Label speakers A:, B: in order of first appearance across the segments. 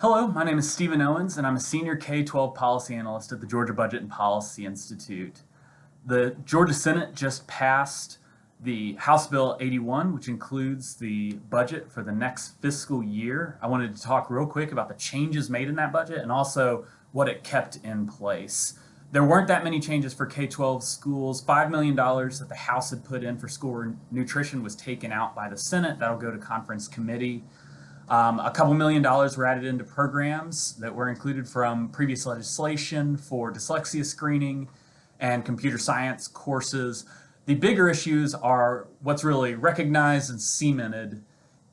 A: Hello, my name is Stephen Owens, and I'm a senior K-12 policy analyst at the Georgia Budget and Policy Institute. The Georgia Senate just passed the House Bill 81, which includes the budget for the next fiscal year. I wanted to talk real quick about the changes made in that budget and also what it kept in place. There weren't that many changes for K-12 schools. $5 million that the House had put in for school nutrition was taken out by the Senate. That'll go to conference committee. Um, a couple million dollars were added into programs that were included from previous legislation for dyslexia screening and computer science courses. The bigger issues are what's really recognized and cemented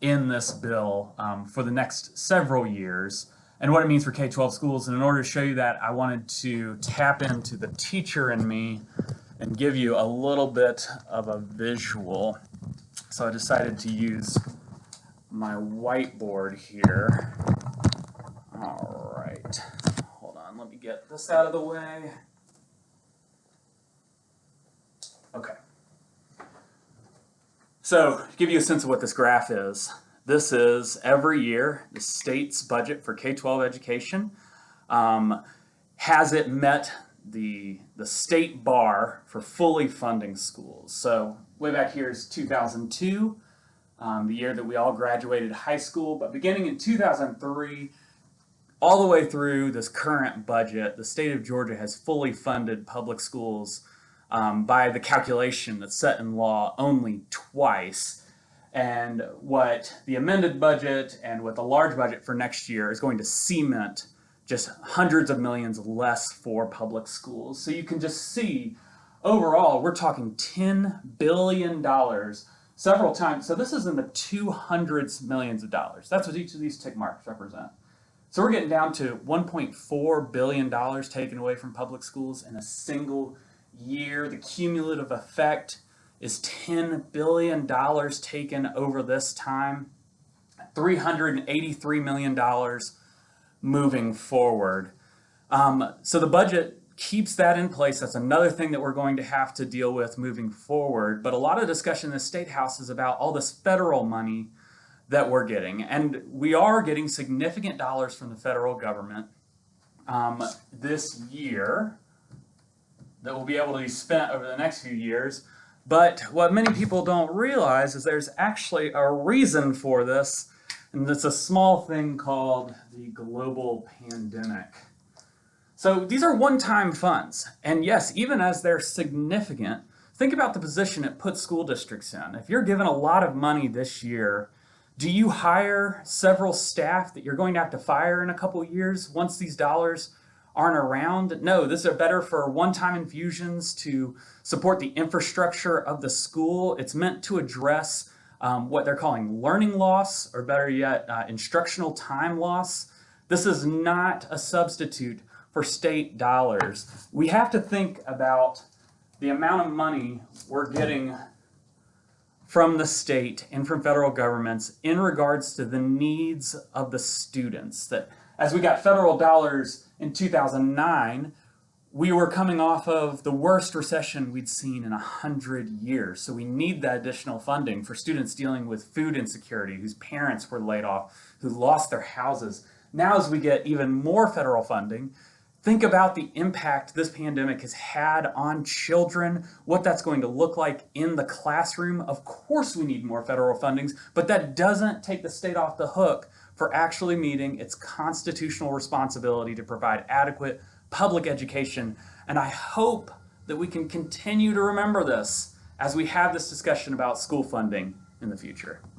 A: in this bill um, for the next several years and what it means for K-12 schools. And in order to show you that, I wanted to tap into the teacher in me and give you a little bit of a visual. So I decided to use my whiteboard here. All right, hold on, let me get this out of the way. Okay. So, to give you a sense of what this graph is, this is every year the state's budget for K-12 education. Um, has it met the, the state bar for fully funding schools? So way back here is 2002 um, the year that we all graduated high school. But beginning in 2003, all the way through this current budget, the state of Georgia has fully funded public schools um, by the calculation that's set in law only twice. And what the amended budget and what the large budget for next year is going to cement just hundreds of millions less for public schools. So you can just see overall, we're talking $10 billion several times. So this is in the 200s millions of dollars. That's what each of these tick marks represent. So we're getting down to $1.4 billion taken away from public schools in a single year. The cumulative effect is $10 billion taken over this time. $383 million moving forward. Um, so the budget keeps that in place. That's another thing that we're going to have to deal with moving forward. But a lot of discussion in the State House is about all this federal money that we're getting. And we are getting significant dollars from the federal government um, this year that will be able to be spent over the next few years. But what many people don't realize is there's actually a reason for this, and it's a small thing called the global pandemic. So these are one-time funds. And yes, even as they're significant, think about the position it puts school districts in. If you're given a lot of money this year, do you hire several staff that you're going to have to fire in a couple years once these dollars aren't around? No, this are better for one-time infusions to support the infrastructure of the school. It's meant to address um, what they're calling learning loss, or better yet, uh, instructional time loss. This is not a substitute for state dollars. We have to think about the amount of money we're getting from the state and from federal governments in regards to the needs of the students. That as we got federal dollars in 2009, we were coming off of the worst recession we'd seen in a hundred years. So we need that additional funding for students dealing with food insecurity, whose parents were laid off, who lost their houses. Now as we get even more federal funding, Think about the impact this pandemic has had on children, what that's going to look like in the classroom. Of course we need more federal fundings, but that doesn't take the state off the hook for actually meeting its constitutional responsibility to provide adequate public education. And I hope that we can continue to remember this as we have this discussion about school funding in the future.